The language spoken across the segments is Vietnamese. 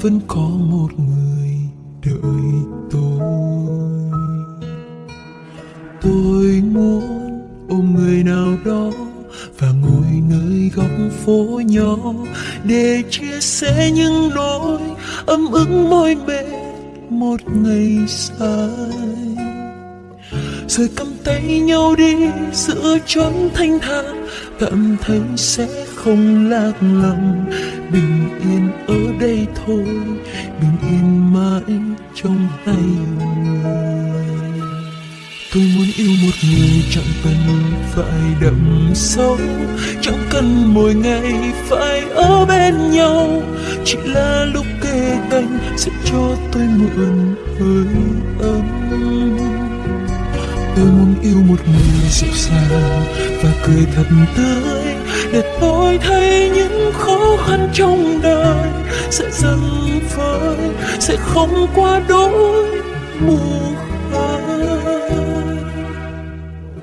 vẫn có một người đợi tôi. Tôi muốn ôm người nào đó và ngồi nơi góc phố nhỏ để chia sẻ những nỗi ấm ức mỏi mệt một ngày dài. Rồi cầm tay nhau đi giữa chốn thanh thang cảm thấy sẽ không lạc lòng bình yên ở đây thôi, bình yên mãi trong hai người. Tôi muốn yêu một người chẳng cần phải đậm sâu, chẳng cần mỗi ngày phải ở bên nhau. Chỉ là lúc kề cạnh sẽ cho tôi mượn hơi ấm tôi muốn yêu một người dịu dàng và cười thật tươi để tôi thấy những khó khăn trong đời sẽ dần vơi sẽ không qua đôi mù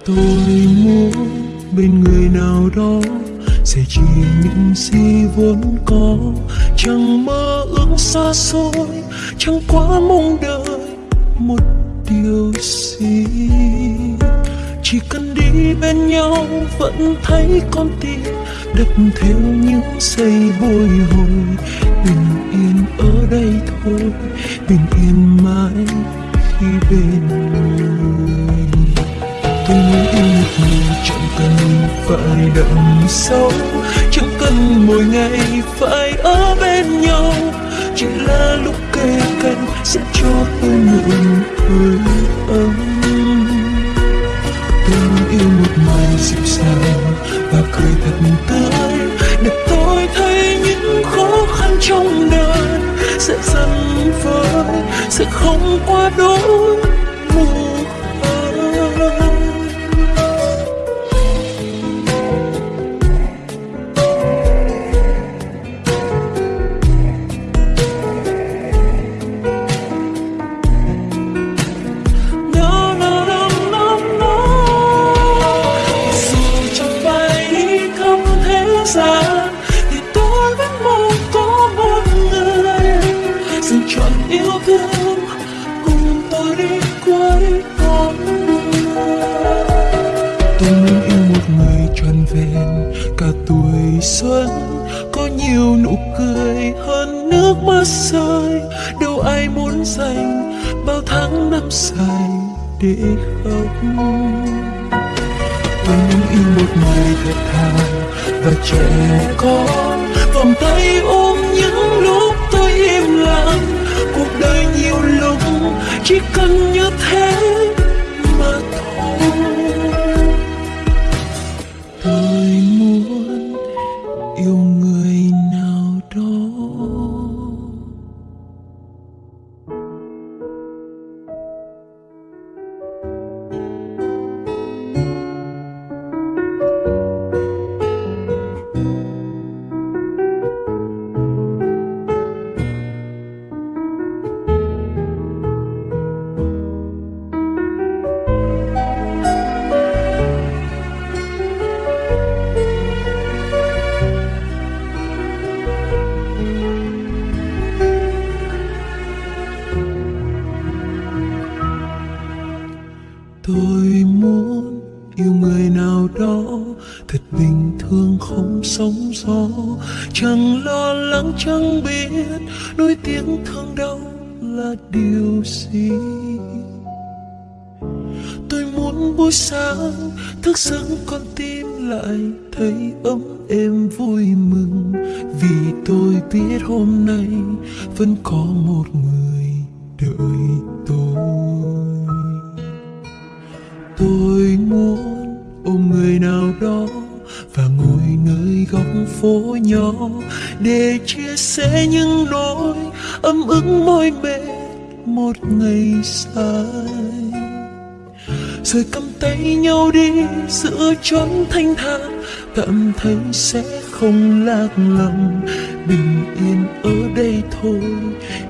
tôi muốn bên người nào đó sẽ chỉ những gì vốn có, chẳng mơ ước xa xôi, chẳng quá mong đợi một điều gì? Chỉ cần đi bên nhau vẫn thấy con tim đập theo những giây bồi hồi. Bình yên ở đây thôi, bình yên mãi khi bên người. Tôi muốn yêu một người chẳng cần phải đậm sâu, chẳng cần mỗi ngày phải ở bên nhau chỉ là lúc kề cận sẽ cho tôi nụ hơi ấm tôi yêu một người dịu dàng và cười thật tươi, để tôi thấy những khó khăn trong đời sẽ dần vơi, sẽ không qua đôi mù để khóc. Tôi muốn yêu một người thật thà và trẻ con vòng tay ôm những lúc tôi im lặng. Cuộc đời nhiều lúc chỉ cần như thế. Ước môi mệt một ngày dài. Rồi cầm tay nhau đi giữa chốn thanh thang cảm thấy sẽ không lạc lòng bình yên ở đây thôi,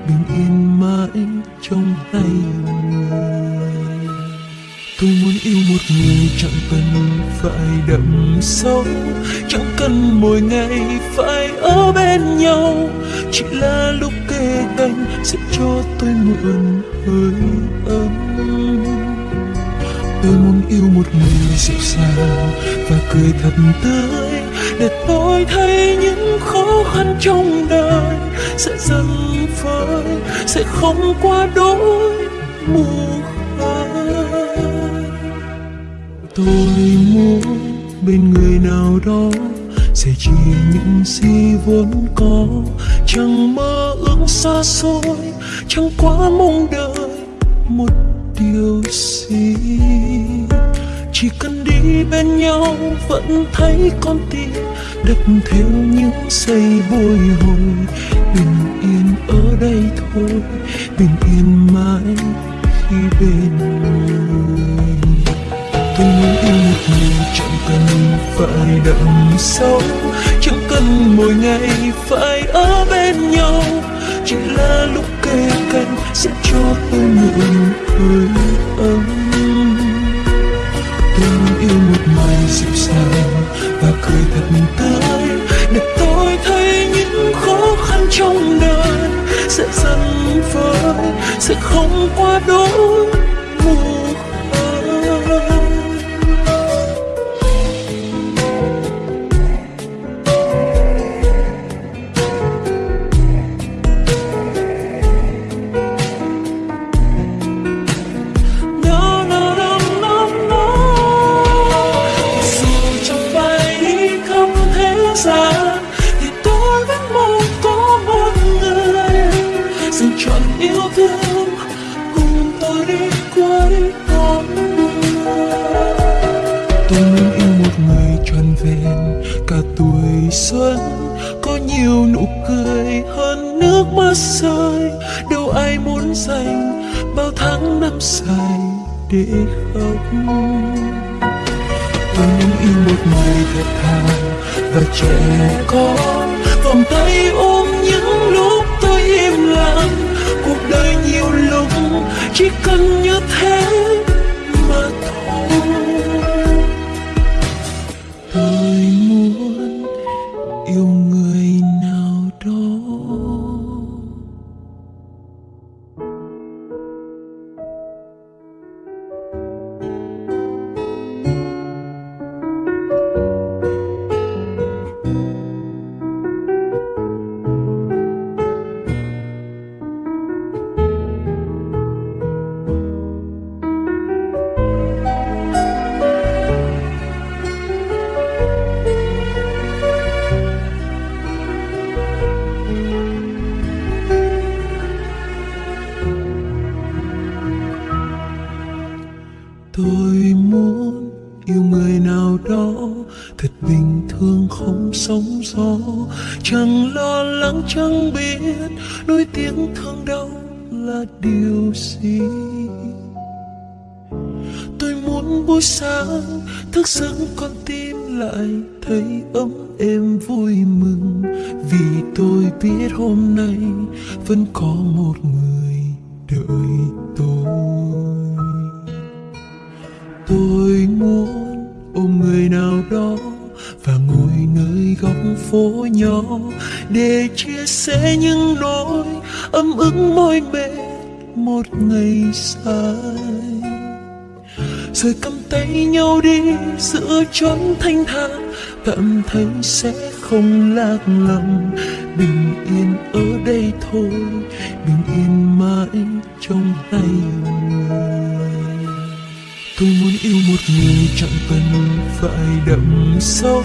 bình yên mãi trong tay người. Tôi muốn yêu một người chẳng cần phải đậm sâu, chẳng cần mỗi ngày phải ở bên nhau. Chỉ là lúc kề sẽ cho tôi mượn hơi ấm. Tôi muốn yêu một người dịu dàng và cười thật tươi để tôi thấy những khó khăn trong đời sẽ dần phai, sẽ không qua đôi mù tôi muốn bên người nào đó sẽ chia những gì vốn có chẳng mơ ước xa xôi, chẳng quá mong đợi một điều gì. Chỉ cần đi bên nhau vẫn thấy con tim đập theo những giây bồi hồi. Bình yên ở đây thôi, bình yên mãi khi bên người. Tôi muốn yêu một người chẳng cần phải đậm sâu thân mỗi ngày phải ở bên nhau. Chỉ là lúc kề cạnh sẽ cho tôi nụ hơi ấm. Tình yêu một ngày dịu dàng và cười thật tươi. Để tôi thấy những khó khăn trong đời sẽ dần vơi, sẽ không qua đôi mùa tháng say dài để khóc. Tôi muốn yêu một người thật thà và trẻ con. Vòng tay ôm những lúc tôi im lặng. Cuộc đời nhiều lúc chỉ cần như thế. Tôi biết hôm nay vẫn có một người đợi tôi. Tôi muốn ôm người nào đó và ngồi nơi góc phố nhỏ để chia sẻ những nỗi ấm ức mỏi mệt một ngày dài. Rồi cầm tay nhau đi giữa chốn thanh thang cảm thấy sẽ không lạc lòng bình yên ở đây thôi, bình yên mãi trong hai người. Tôi muốn yêu một người chẳng cần phải đậm sâu,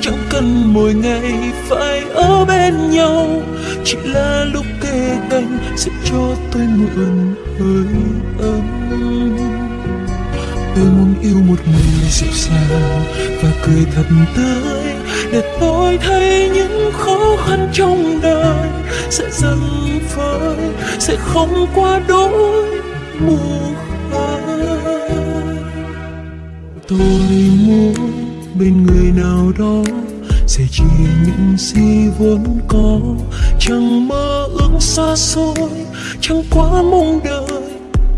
chẳng cần mỗi ngày phải ở bên nhau. Chỉ là lúc kề cạnh sẽ cho tôi mượn hơi ấm. Tôi muốn yêu một người dịu dàng và cười thật tươi để tôi thấy những khó khăn trong đời sẽ dần phai, sẽ không qua đôi mù tôi muốn bên người nào đó sẽ chia những gì vốn có, chẳng mơ ước xa xôi, chẳng quá mong đợi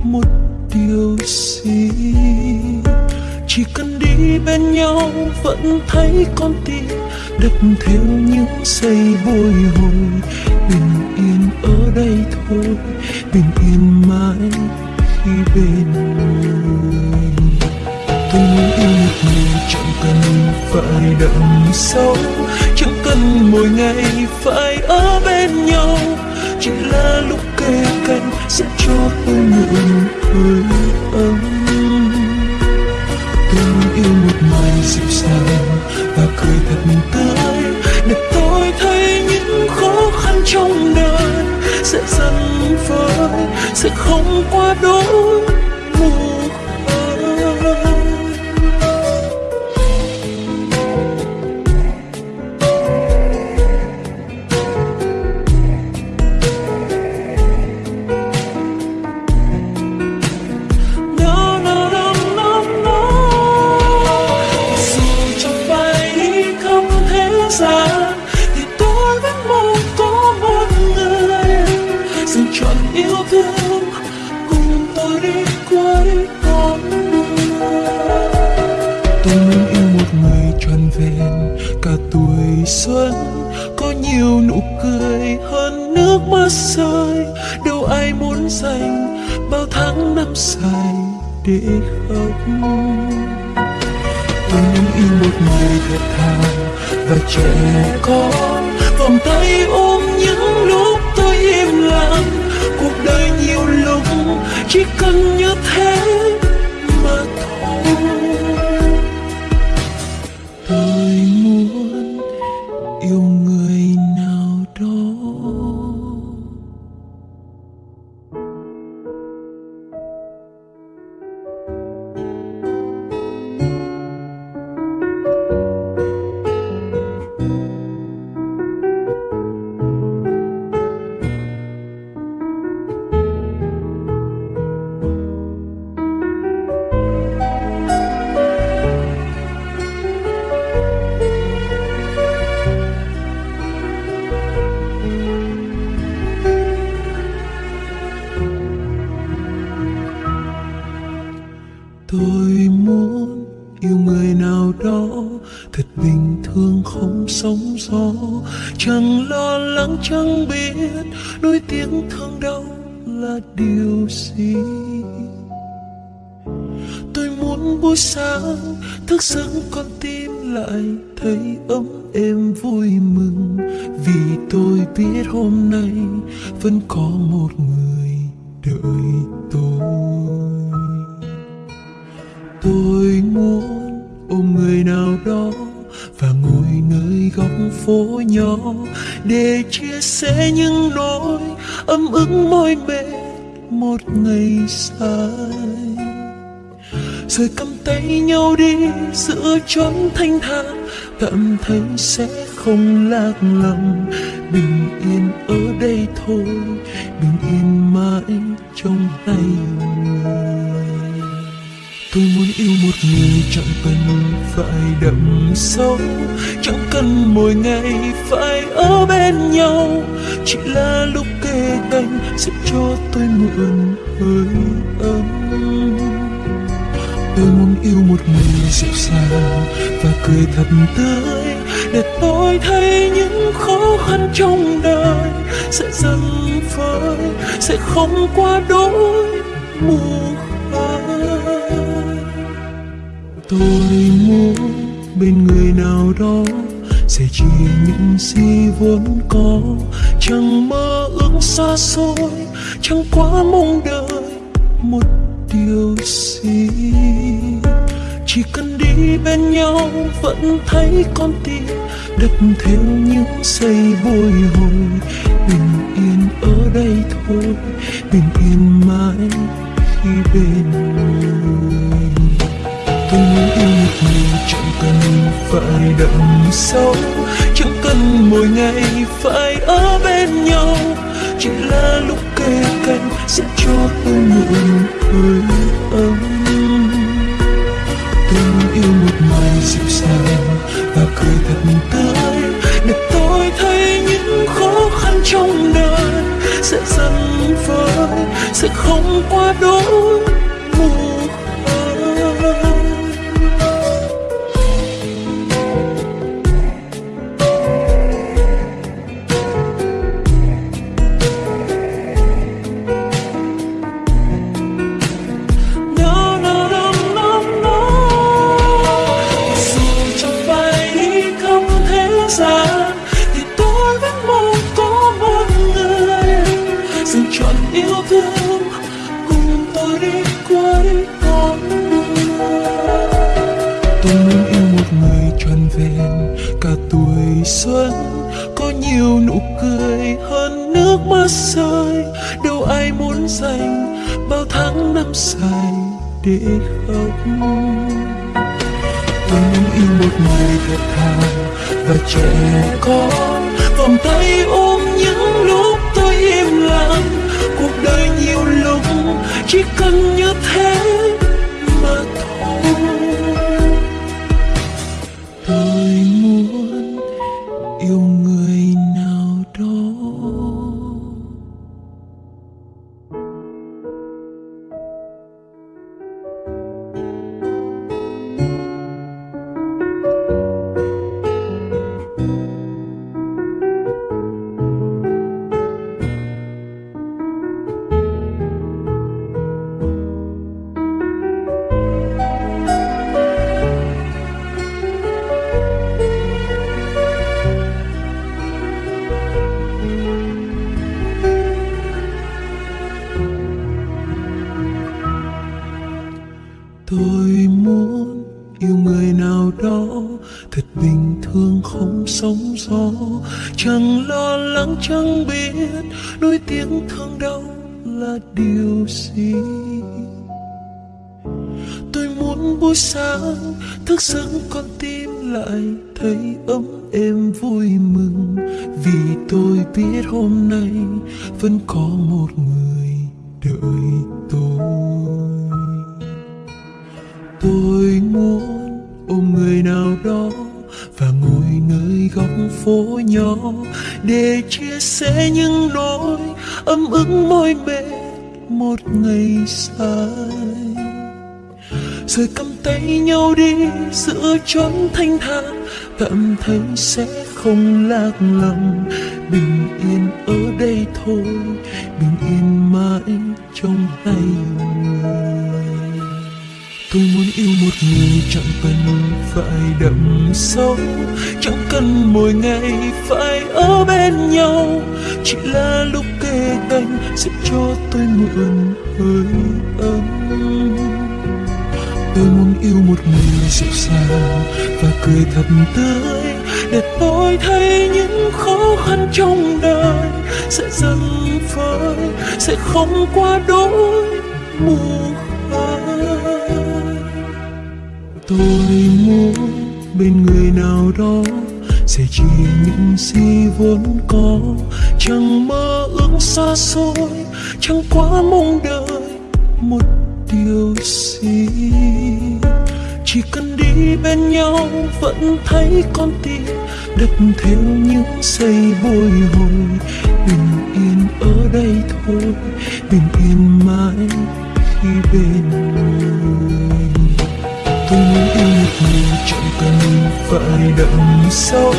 một điều gì. Chỉ cần đi bên nhau vẫn thấy con tim đập theo những giây bồi hồi. Bình yên ở đây thôi, bình yên mãi khi bên người. Tôi muốn yêu một người chẳng cần phải đậm sâu, chẳng cần mỗi ngày phải ở bên nhau. Chỉ là lúc kề cạnh sẽ cho tôi nụ hơi ấm. Tôi dịu dàng và cười thật tươi. Để tôi thấy những khó khăn trong đời sẽ dần vơi sẽ không qua đôi điều gì? Tôi muốn buổi sáng thức giấc con tim lại thấy ấm êm vui mừng. Vì tôi biết hôm nay vẫn có một người đợi tôi. Tôi muốn ôm người nào đó và ngồi nơi góc phố nhỏ để chia sẻ những nỗi ấm ức mỏi mệt một ngày dài. Rồi cầm tay nhau đi giữa chốn thanh thang tạm thấy sẽ không lạc lòng bình yên ở đây thôi, bình yên mãi trong tay người tôi muốn yêu một người chẳng cần phải đậm sâu, chẳng cần mỗi ngày phải ở bên nhau. Chỉ là lúc kề cạnh sẽ cho tôi mượn hơi ấm. Tôi muốn yêu một người dịu dàng và cười thật tươi, để tôi thấy những khó khăn trong đời sẽ dần vơi sẽ không qua đôi khơi tôi muốn bên người nào đó sẽ chia những gì vốn có. Chẳng mơ ước xa xôi, chẳng quá mong đợi một điều gì. Chỉ cần đi bên nhau vẫn thấy con tim đập theo những giây bồi hồi. Bình yên ở đây thôi, bình yên mãi khi bên người tôi muốn yêu một mình, chẳng cần phải đậm sâu chẳng cần mỗi ngày phải ở bên nhau, chỉ là lúc kề cạnh sẽ cho tôi mượn hơi ấm tôi dịu dàng và cười thật tươi, để tôi thấy những khó khăn trong đời sẽ dần vơi, sẽ không quá đỗi. Để khóc. Tôi muốn yêu một người thật thà và trẻ con chẳng biết đôi tiếng thương đau là điều gì? Tôi muốn buổi sáng thức giấc con tim lại ấm ức môi bên một ngày dài. Rồi cầm tay nhau đi giữa chốn thanh thản cảm thấy sẽ không lạc lòng bình yên ở đây thôi, bình yên mãi trong hai người. Tôi muốn yêu một người chẳng cần phải đậm sâu, chẳng cần mỗi ngày phải ở bên nhau. Chỉ là lúc anh sẽ cho tôi mượn hơi ấm. Tôi muốn yêu một người dịu dàng và cười thật tươi để tôi thấy những khó khăn trong đời sẽ dần phai, sẽ không qua đôi mù tôi muốn bên người nào đó sẽ chỉ những gì vốn có chẳng mơ ước xa xôi, chẳng quá mong đợi một điều gì. Chỉ cần đi bên nhau vẫn thấy con tim đập theo những giây bồi hồi. Bình yên ở đây thôi, bình yên mãi khi bên người. Tôi muốn yêu một người cần phải đậm sâu,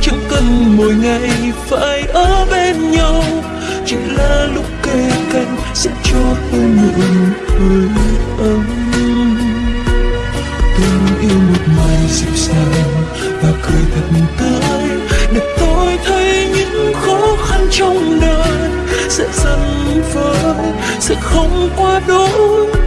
chẳng cần mỗi ngày phải ở bên nhau. Chỉ là lúc kề cạnh sẽ cho tôi mượn hơi ấm. Tình yêu một người dịu dàng và cười thật tươi, để tôi thấy những khó khăn trong đời sẽ dần vơi, sẽ không qua đôi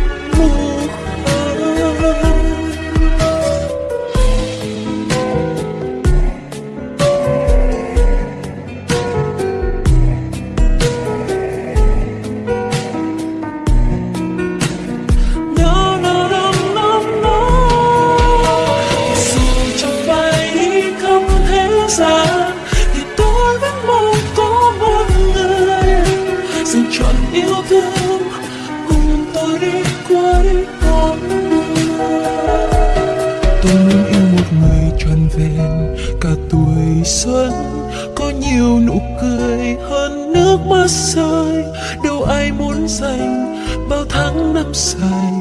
rơi, đâu ai muốn dành bao tháng năm dài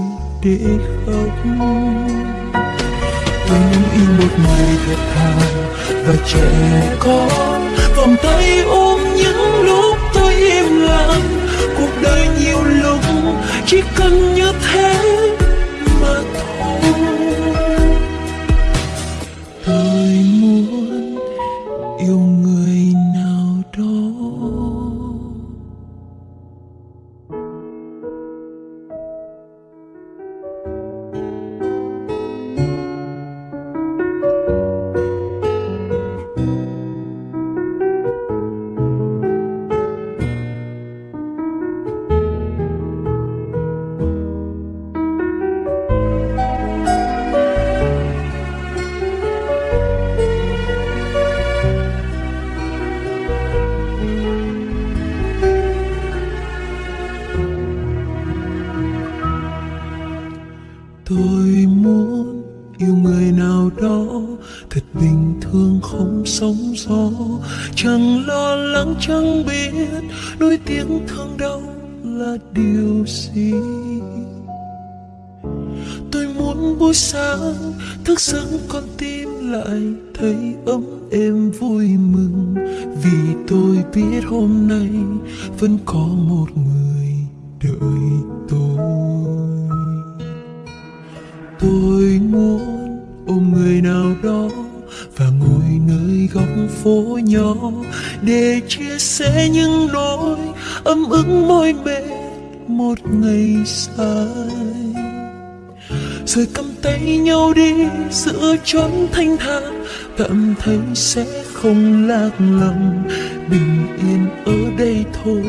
để khóc tôi muốn yêu một người thật thà và trẻ con, vòng tay ôm những lúc tôi im lặng. Cuộc đời nhiều lúc chỉ cần như thế ở chốn thanh thản cảm thấy sẽ không lạc lòng. Bình yên ở đây thôi,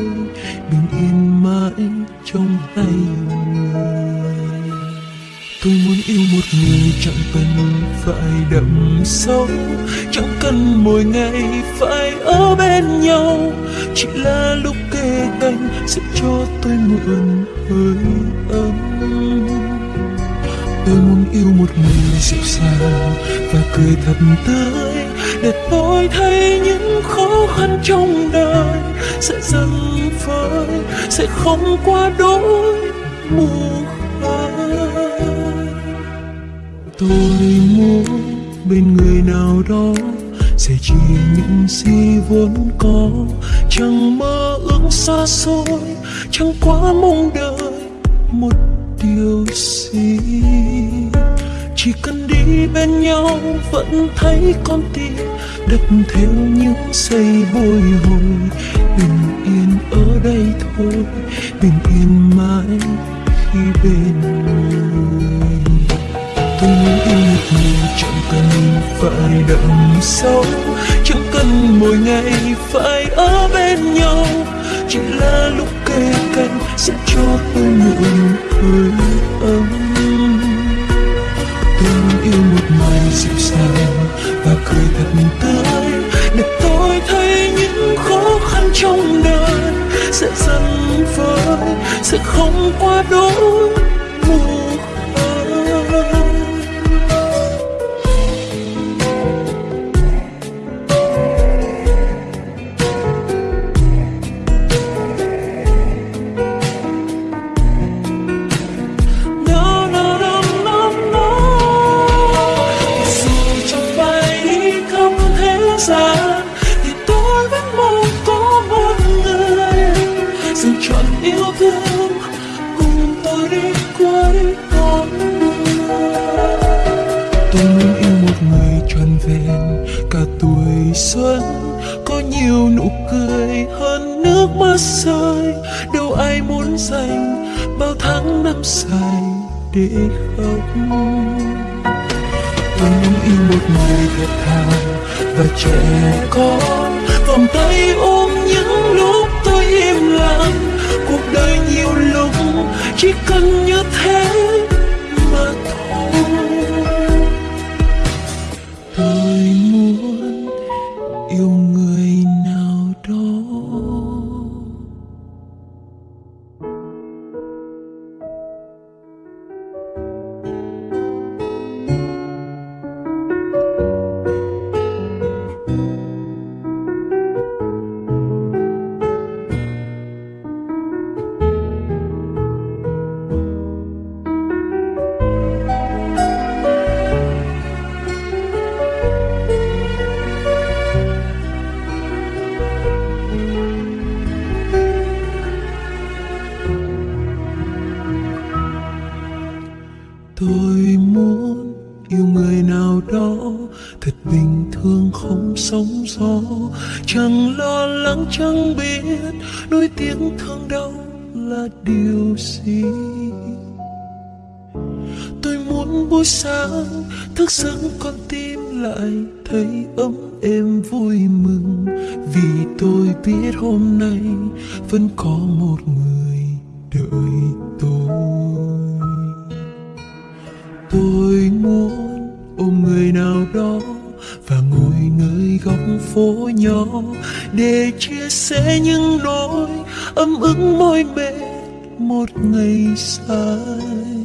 bình yên mãi trong hai người. Tôi muốn yêu một người chẳng cần phải đậm sâu, chẳng cần mỗi ngày phải ở bên nhau. Chỉ là lúc kề cạnh sẽ cho tôi mượn hơi ấm tôi muốn yêu một người dịu dàng và cười thật tươi, để tôi thấy những khó khăn trong đời sẽ dần phơi sẽ không qua đôi mùa khơi tôi muốn bên người nào đó sẽ chỉ những gì vốn có, chẳng mơ ước xa xôi, chẳng quá mong đợi một điều gì? Chỉ cần đi bên nhau vẫn thấy con tim đập theo những giây bồi hồi. Bình yên ở đây thôi, bình yên mãi khi bên người. Tôi muốn yêu một người chẳng cần phải đậm sâu. Chẳng cần mỗi ngày phải ở bên nhau. Chỉ là lúc kề sẽ cho tôi nụ cười ấm tôi yêu một người dịu dàng và cười thật tươi, để tôi thấy những khó khăn trong đời sẽ dần vơi, sẽ không qua đôi mùa. Lại thấy ấm êm vui mừng. Vì tôi biết hôm nay vẫn có một người đợi tôi. Tôi muốn ôm người nào đó và ngồi nơi góc phố nhỏ để chia sẻ những nỗi ấm ức mỏi mệt một ngày dài.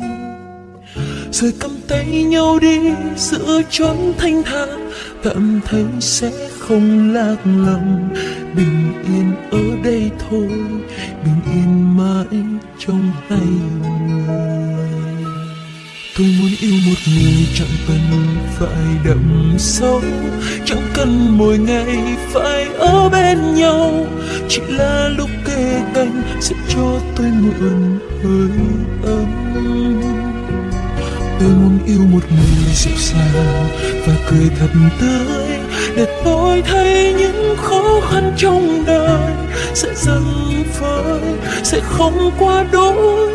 Rồi cầm tay nhau đi, giữa chốn thanh thang cảm thấy sẽ không lạc lòng bình yên ở đây thôi, bình yên mãi trong tay người. Tôi muốn yêu một người chẳng cần phải đậm sâu, chẳng cần mỗi ngày phải ở bên nhau. Chỉ là lúc kề cạnh sẽ cho tôi mượn hơi ấm tôi muốn yêu một người dịu dàng và cười thật tươi để tôi thấy những khó khăn trong đời sẽ dần phai, sẽ không qua đôi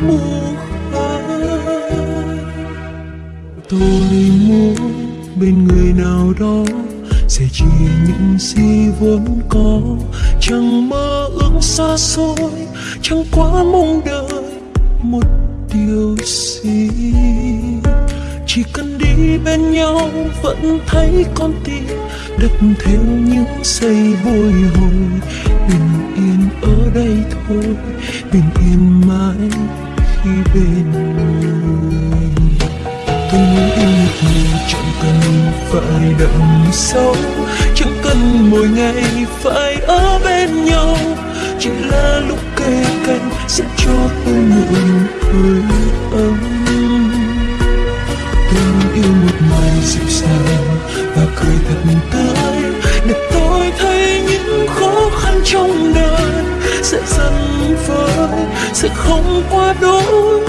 mùa khơi tôi muốn bên người nào đó sẽ chia những gì vốn có chẳng mơ ước xa xôi chẳng quá mong đợi một điều gì chỉ cần đi bên nhau vẫn thấy con tim đập theo những giây bồi hồi. Bình yên ở đây thôi, bình yên mãi khi bên người. Tôi muốn yêu một người chẳng cần phải đậm sâu. Chẳng cần mỗi ngày phải ở bên nhau. Chỉ là lúc kề cạnh sẽ cho tôi mượn hơi ấm. Tôi yêu một người dịu dàng và cười thật tươi, để tôi thấy những khó khăn trong đời sẽ dần vơi sẽ không qua đôi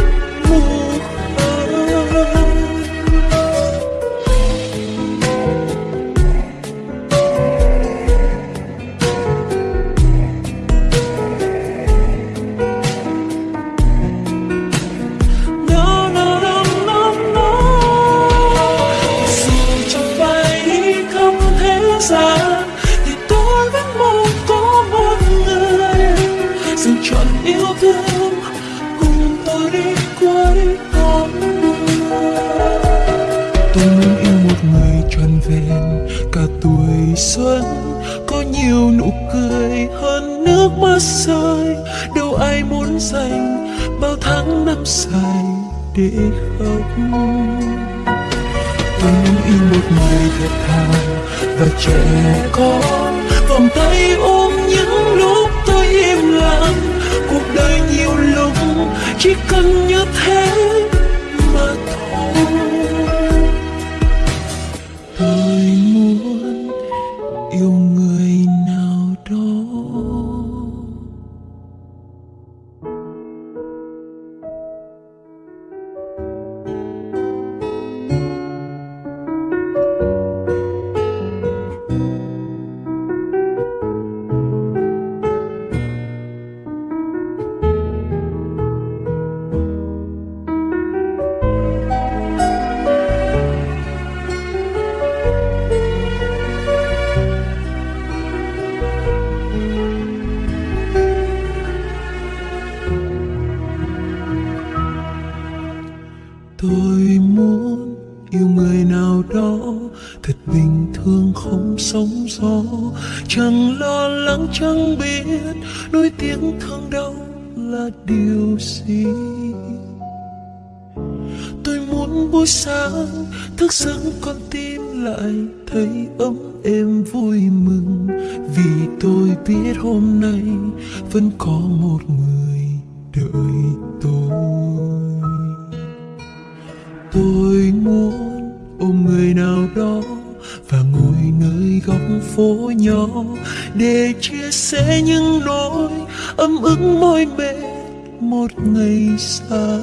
ấm ức môi mệt một ngày dài.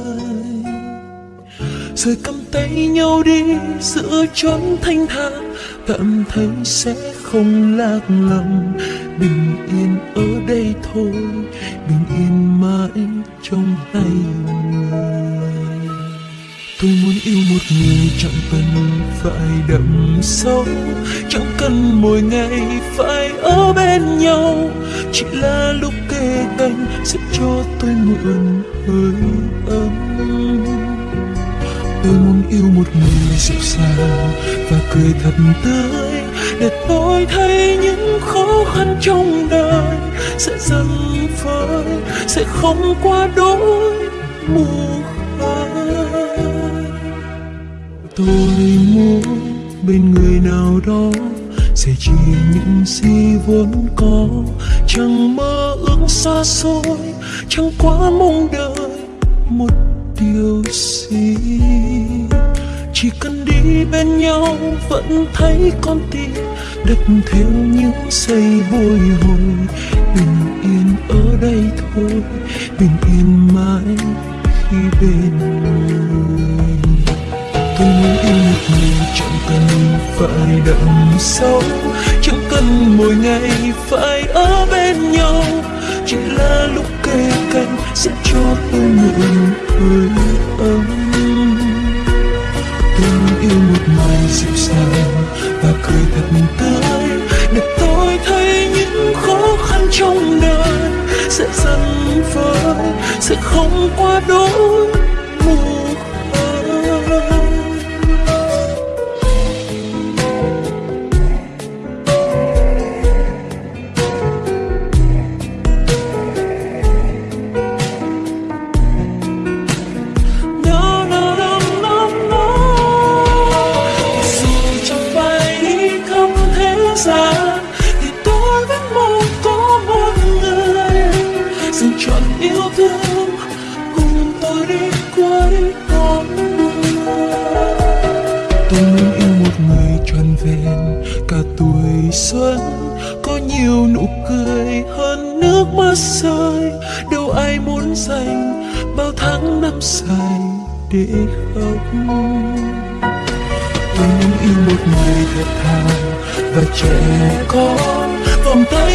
Rồi cầm tay nhau đi giữa chốn thanh thang cảm thấy sẽ không lạc lòng bình yên ở đây thôi, bình yên mãi trong tay người. Tôi muốn yêu một người chẳng cần phải đậm sâu, chẳng cần mỗi ngày phải ở bên nhau. Chỉ là lúc thế anh sẽ cho tôi mượn hơi ấm. Tôi muốn yêu một người dịu dàng và cười thật tươi để tôi thấy những khó khăn trong đời sẽ dần phai, sẽ không qua đôi mù tôi muốn bên người nào đó sẽ chỉ những gì vốn có, chẳng mơ ước xa xôi, chẳng quá mong đợi một điều gì. Chỉ cần đi bên nhau vẫn thấy con tim đập theo những giây bồi hồi. Bình yên ở đây thôi, bình yên mãi khi bên người. Tôi muốn yêu một người chẳng cần phải đậm sâu. Chẳng cần mỗi ngày phải ở bên nhau, chỉ là lúc kề cạnh sẽ cho tôi mượn hơi ấm. Tình yêu một ngày dịu dàng và cười thật tươi, để tôi thấy những khó khăn trong đời sẽ dần vơi, sẽ không qua đôi mùa để khóc tôi muốn yêu một người thật thà và trẻ con vòng tay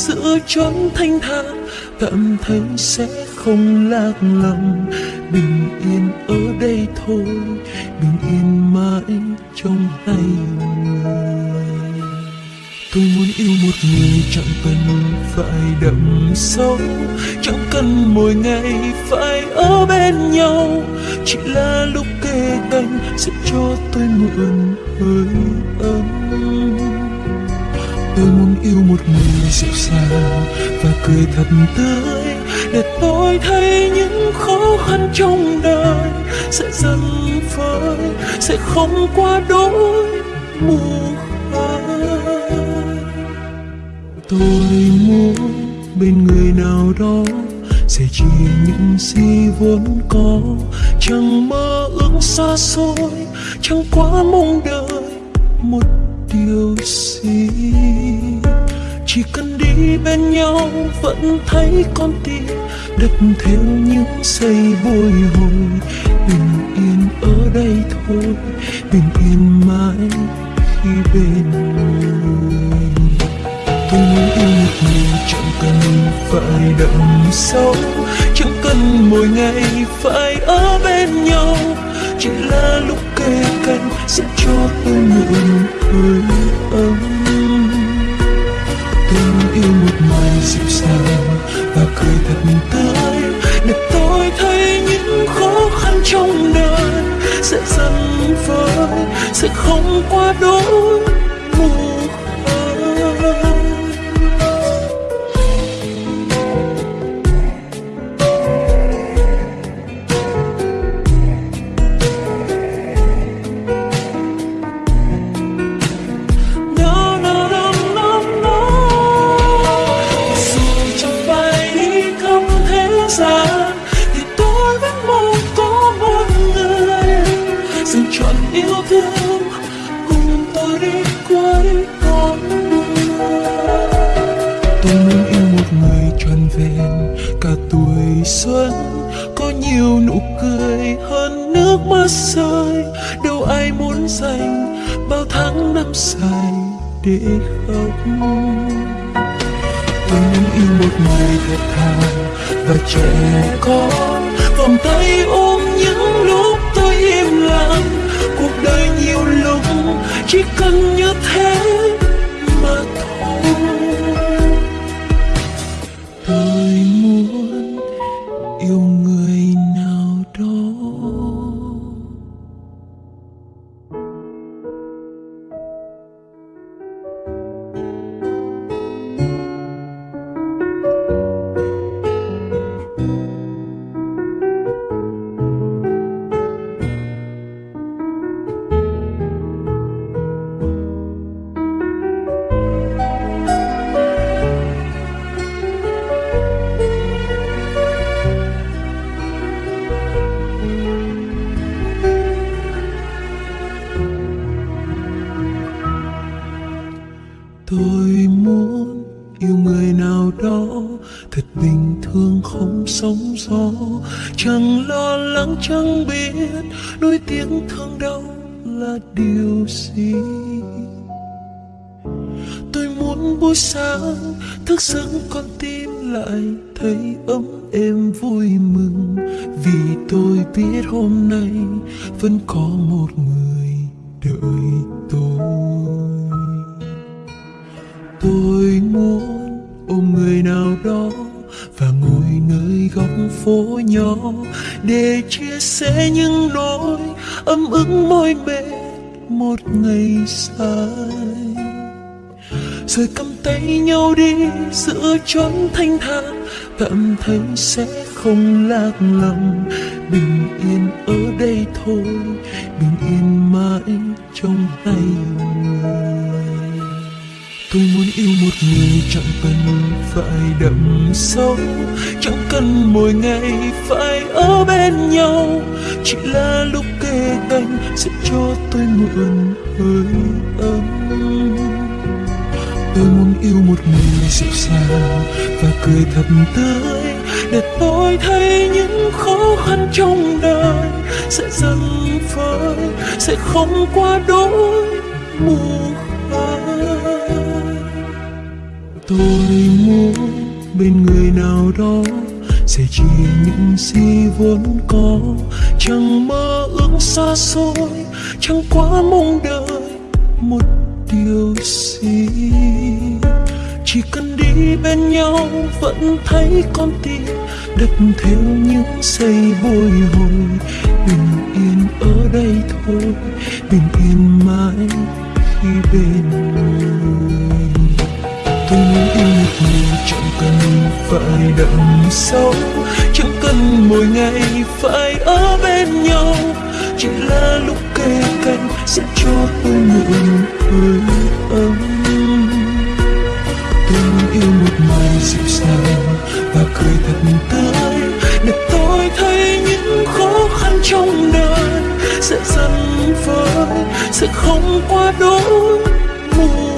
giữa chốn thanh thang cảm thấy sẽ không lạc lòng. Bình yên ở đây thôi, bình yên mãi trong hai người. Tôi muốn yêu một người chẳng cần phải đậm sâu, chẳng cần mỗi ngày phải ở bên nhau. Chỉ là lúc kề cạnh sẽ cho tôi mượn hơi ấm tôi muốn yêu một người dịu dàng và cười thật tươi để tôi thấy những khó khăn trong đời sẽ dần phai, sẽ không qua đôi mù khơi tôi muốn bên người nào đó sẽ chia những gì vốn có, chẳng mơ ước xa xôi, chẳng quá mong đợi một điều gì? Chỉ cần đi bên nhau vẫn thấy con tim đập theo những giây bồi hồi. Bình yên ở đây thôi, bình yên mãi khi bên người. Tôi muốn yêu một người chẳng cần phải đậm sâu, chẳng cần mỗi ngày phải ở bên nhau. Chỉ là lúc kề cân sẽ cho tôi mượn hơi ấm. Tình yêu một người dịu dàng và cười thật tươi, để tôi thấy những khó khăn trong đời sẽ dần vơi, sẽ không qua đôi xuân, có nhiều nụ cười hơn nước mắt rơi. Đâu ai muốn dành bao tháng năm dài để khóc? Tôi muốn yêu một người thật thà và trẻ con. Vòng tay ôm những lúc tôi im lặng. Cuộc đời nhiều lúc chỉ cần như thế. Ấm ức mỏi mệt một ngày dài. Rồi cầm tay nhau đi giữa chốn thanh thang, cảm thấy sẽ không lạc lòng. Bình yên ở đây thôi bình yên mãi trong tay người. Tôi muốn yêu một người chẳng cần phải đậm sâu chẳng cần mỗi ngày phải ở bên nhau. Chỉ là lúc kề sẽ cho tôi mượn hơi ấm. Tôi muốn yêu một người dịu dàng và cười thật tươi để tôi thấy những khó khăn trong đời sẽ dần vơi sẽ không qua đôi mù tôi muốn bên người nào đó sẽ chia những gì vốn có chẳng mơ ước xa xôi, chẳng quá mong đợi một điều gì. Chỉ cần đi bên nhau vẫn thấy con tim đập theo những giây bồi hồi. Bình yên ở đây thôi, bình yên mãi khi bên người. Tôi muốn yêu một người chẳng cần phải đậm sâu, chẳng cần mỗi ngày phải ở bên nhau. Chỉ là lúc kề cạnh sẽ cho tôi mượn hơi ấm. Tôi dịu dàng và cười thật tươi, để tôi thấy những khó khăn trong đời sẽ dần vơi, sẽ không qua đôi buồn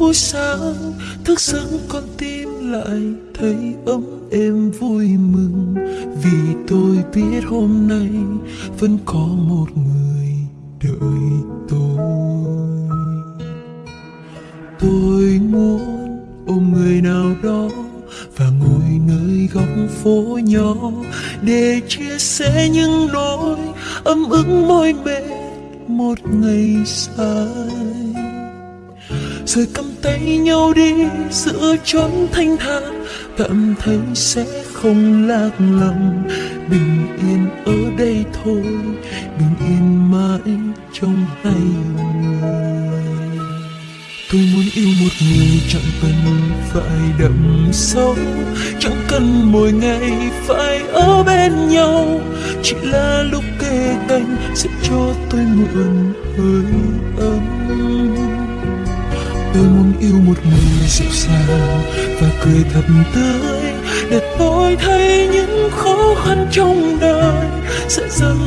buổi sáng, thức giấc con tim lại thấy ấm êm vui mừng. Vì tôi biết hôm nay vẫn có một người đợi tôi. Tôi muốn ôm người nào đó và ngồi nơi góc phố nhỏ để chia sẻ những nỗi ấm ức mỏi mệt một ngày dài rồi cầm tay nhau đi giữa chốn thanh thang cảm thấy sẽ không lạc lòng. Bình yên ở đây thôi. Bình yên mãi trong hai người. Tôi muốn yêu một người chẳng cần phải đậm sâu. Chẳng cần mỗi ngày phải ở bên nhau. Chỉ là lúc kề cạnh sẽ cho tôi mượn hơi ấm tôi muốn yêu một người dịu dàng và cười thật tươi để tôi thấy những khó khăn trong đời sẽ dần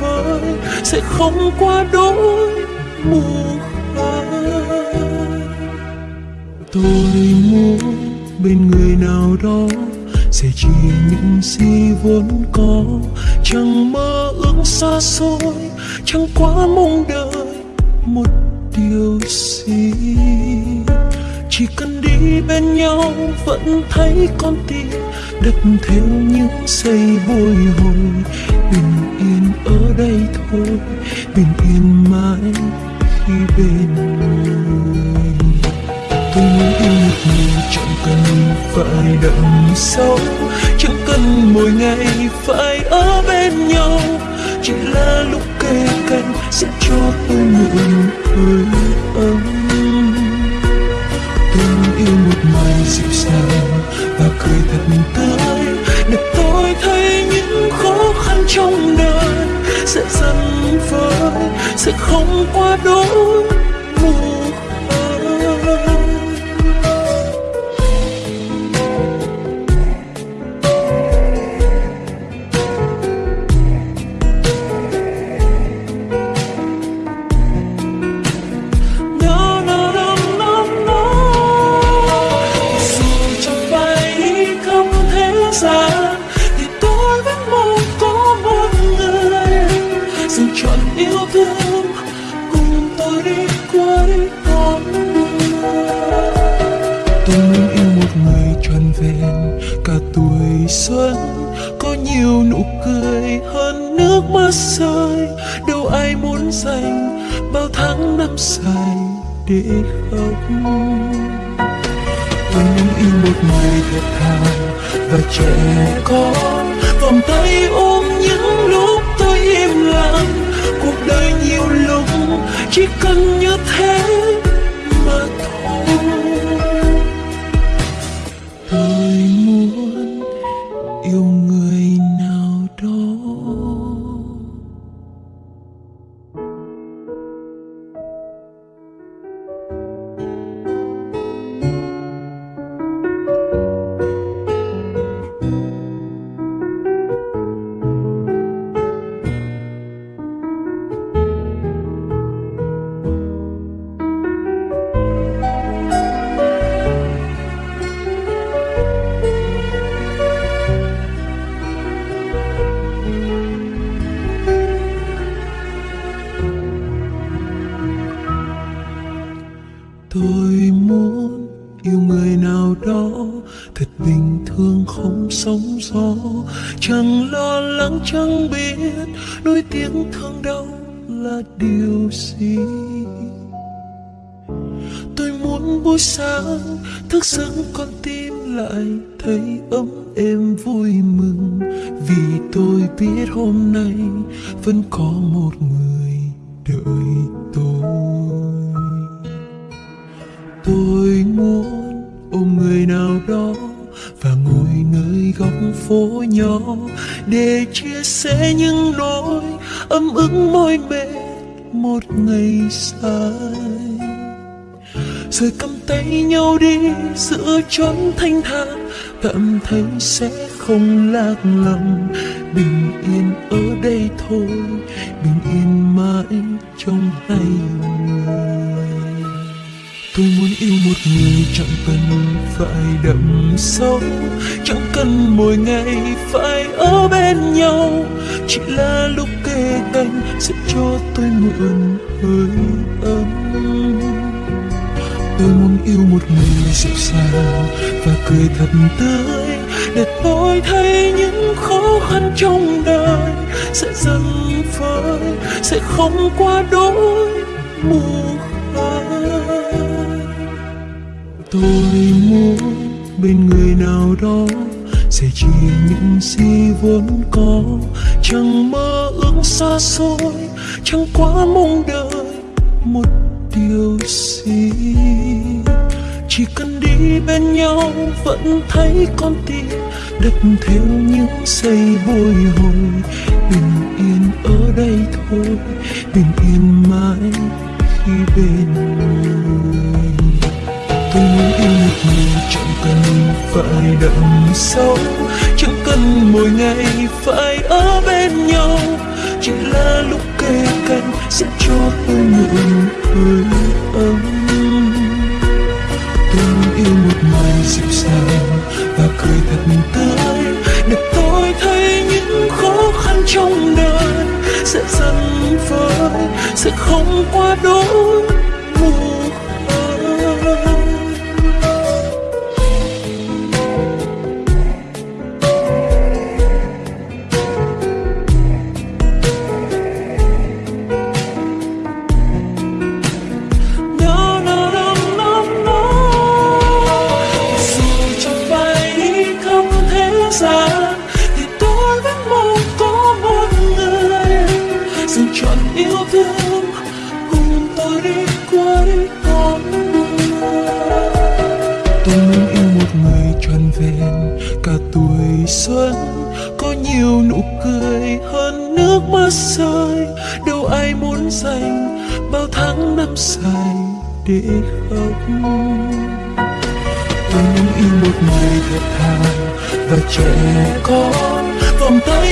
vơi, sẽ không qua đôi mùa khơi tôi muốn bên người nào đó sẽ chỉ những gì vốn có, chẳng mơ ước xa xôi, chẳng quá mong đợi một điều gì? Chỉ cần đi bên nhau vẫn thấy con tim đập theo những giây bồi hồi. Bình yên ở đây thôi, bình yên mãi khi bên người. Tôi muốn yêu một người chẳng cần phải đậm sâu, chẳng cần mỗi ngày phải ở bên nhau chỉ là lúc kề cạnh sẽ cho tôi nụ hơi ấm. Tôi yêu một người dịu dàng và cười thật tươi, để tôi thấy những khó khăn trong đời sẽ dần vơi, sẽ không qua đôi giấc con tim lại thấy ấm êm vui mừng. Vì tôi biết hôm nay vẫn có một người đợi tôi. Tôi muốn ôm người nào đó và ngồi nơi góc phố nhỏ để chia sẻ những nỗi ấm ức mỏi mệt một ngày dài rồi cầm tay nhau đi giữa chốn thanh thang cảm thấy sẽ không lạc lòng bình yên ở đây thôi, bình yên mãi trong hai người. Tôi muốn yêu một người chẳng cần phải đậm sâu, chẳng cần mỗi ngày phải ở bên nhau. Chỉ là lúc kề cạnh sẽ cho tôi mượn hơi ấm tôi muốn yêu một người dịu dàng và cười thật tươi, để tôi thấy những khó khăn trong đời sẽ dần vơi, sẽ không qua đôi mù tôi muốn bên người nào đó sẽ chia những gì vốn có, chẳng mơ ước xa xôi, chẳng quá mong đợi một tiêu gì? Chỉ cần đi bên nhau vẫn thấy con tim đập theo những giây bồi hồi. Bình yên ở đây thôi, bình yên mãi khi bên người. Tôi muốn yêu một người chẳng cần phải đậm sâu. Chẳng cần mỗi ngày phải ở bên nhau chỉ là lúc kề cạnh sẽ cho tôi mượn hơi ấm. Tôi yêu một người dịu dàng và cười thật tươi để tôi thấy những khó khăn trong đời sẽ dần vơi, sẽ không qua đôi xanh, bao tháng năm dài để khóc tôi muốn yêu một người thật thà và trẻ con, vòng tay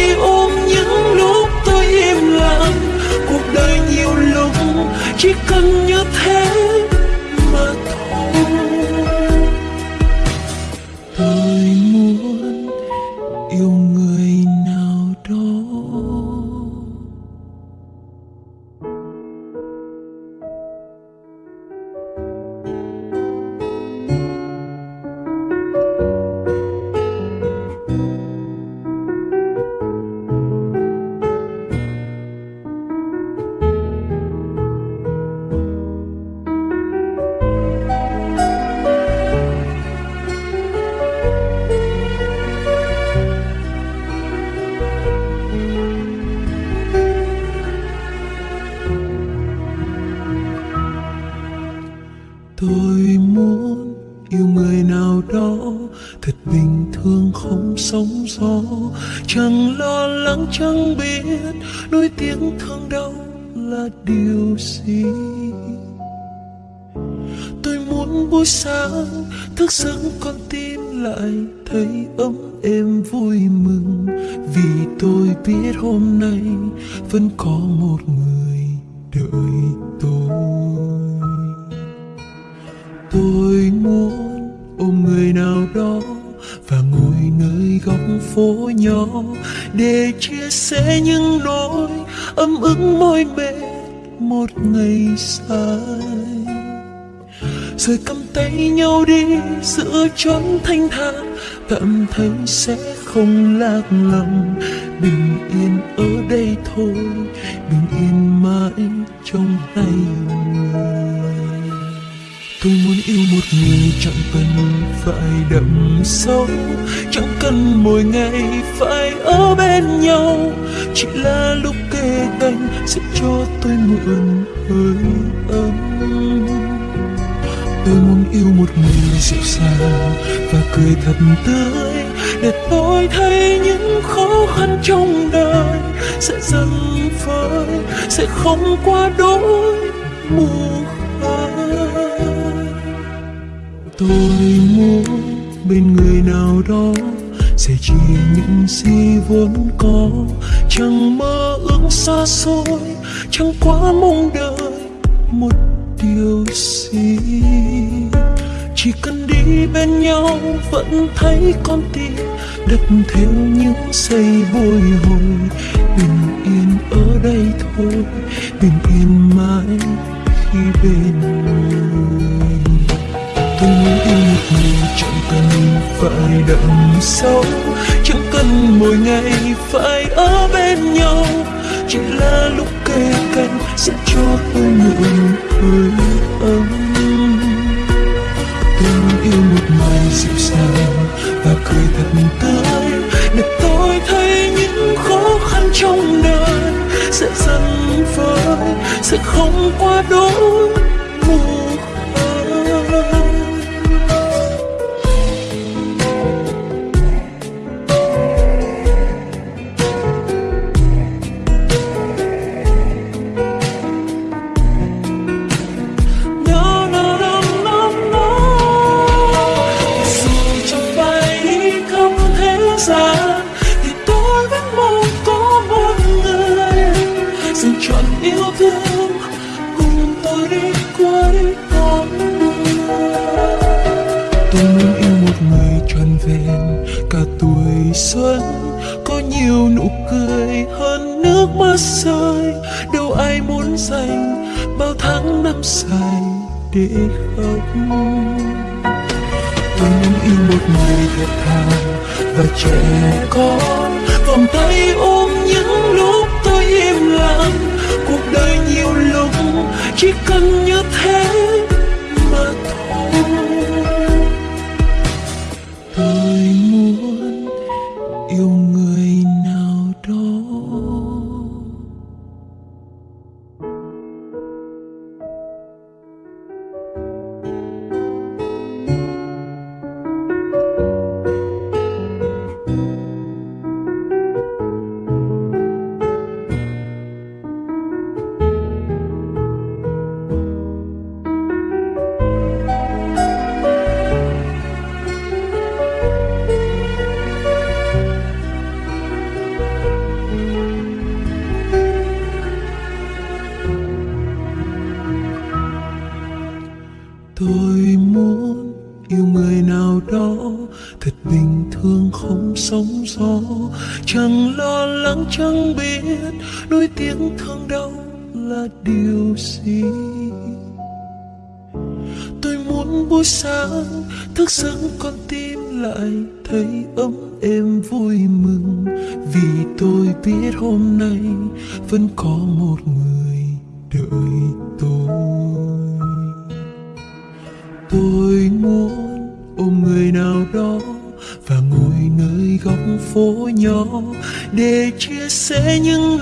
chẳng biết nỗi tiếng thương đau là điều gì? Tôi muốn buổi sáng, thức giấc con tim lại thấy ấm êm vui mừng. Vì tôi biết hôm nay vẫn có một người đợi tôi. Tôi muốn ôm người nào đó và ngồi nơi góc phố nhỏ để chia sẽ những nỗi ấm ức môi mệt một ngày dài. Rồi cầm tay nhau đi giữa chốn thanh thản cảm thấy sẽ không lạc lòng bình yên ở đây thôi, bình yên mãi trong tay mình tôi muốn yêu một người chẳng cần phải đậm sâu, chẳng cần mỗi ngày phải ở bên nhau. Chỉ là lúc kề cạnh sẽ cho tôi mượn hơi ấm. Tôi muốn yêu một người dịu dàng và cười thật tươi, để tôi thấy những khó khăn trong đời sẽ dần vơi sẽ không qua đôi mùa tôi muốn bên người nào đó sẽ chỉ những gì vốn có. Chẳng mơ ước xa xôi, chẳng quá mong đợi một điều gì. Chỉ cần đi bên nhau vẫn thấy con tim đập theo những giây bồi hồi. Bình yên ở đây thôi, bình yên mãi khi bên người tôi muốn yêu một mình chẳng cần phải đậm sâu chẳng cần mỗi ngày phải ở bên nhau. Chỉ là lúc kề cạnh sẽ cho tôi nụ hơi ấm. Tôi muốn yêu một người dịu dàng và cười thật tươi. Để tôi thấy những khó khăn trong đời sẽ dần vơi sẽ không quá đỗi vẹn. Cả tuổi xuân, có nhiều nụ cười, hơn nước mắt rơi. Đâu ai muốn dành bao tháng năm dài để khóc tôi muốn yêu một người thật thà và trẻ con. Vòng tay ôm những lúc tôi im lặng. Cuộc đời nhiều lúc chỉ cần như thế.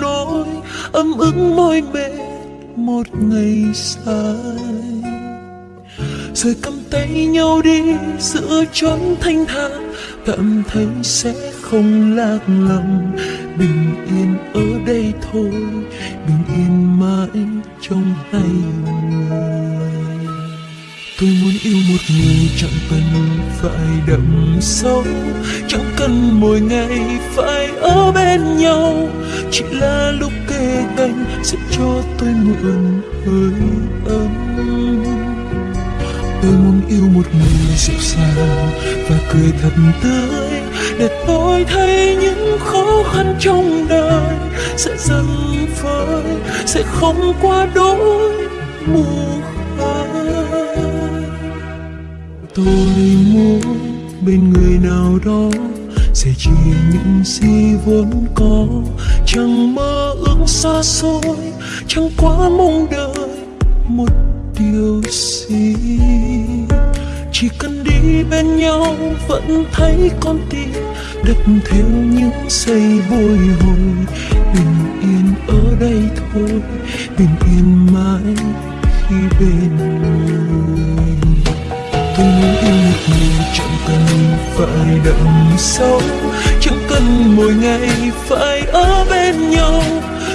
Nỗi ấm ức môi mệt một ngày dài. Rồi cầm tay nhau đi giữa chốn thanh thang cảm thấy sẽ không lạc lòng bình yên ở đây thôi, bình yên mãi trong hai người tôi muốn yêu một người chẳng cần phải đậm sâu chẳng cần mỗi ngày phải ở bên nhau. Chỉ là lúc kề cạnh sẽ cho tôi mượn hơi ấm. Tôi muốn yêu một người dịu dàng và cười thật tươi để tôi thấy những khó khăn trong đời sẽ dần phơi, sẽ không qua đôi mùa tôi muốn bên người nào đó sẽ chỉ những gì vốn có. Chẳng mơ ước xa xôi, chẳng quá mong đợi một điều gì. Chỉ cần đi bên nhau vẫn thấy con tim đập theo những giây bồi hồi. Bình yên ở đây thôi, bình yên mãi khi bên tôi muốn yêu một người chẳng cần phải đậm sâu. Chẳng cần mỗi ngày phải ở bên nhau,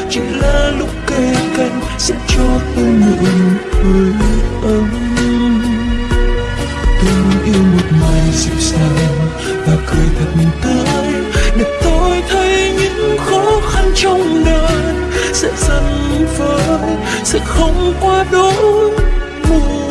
chỉ là lúc kề cạnh sẽ cho tôi mượn hơi ấm. Tôi muốn yêu một ngày dịu dàng và cười thật tươi, để tôi thấy những khó khăn trong đời sẽ dần vơi, sẽ không quá đỗi mù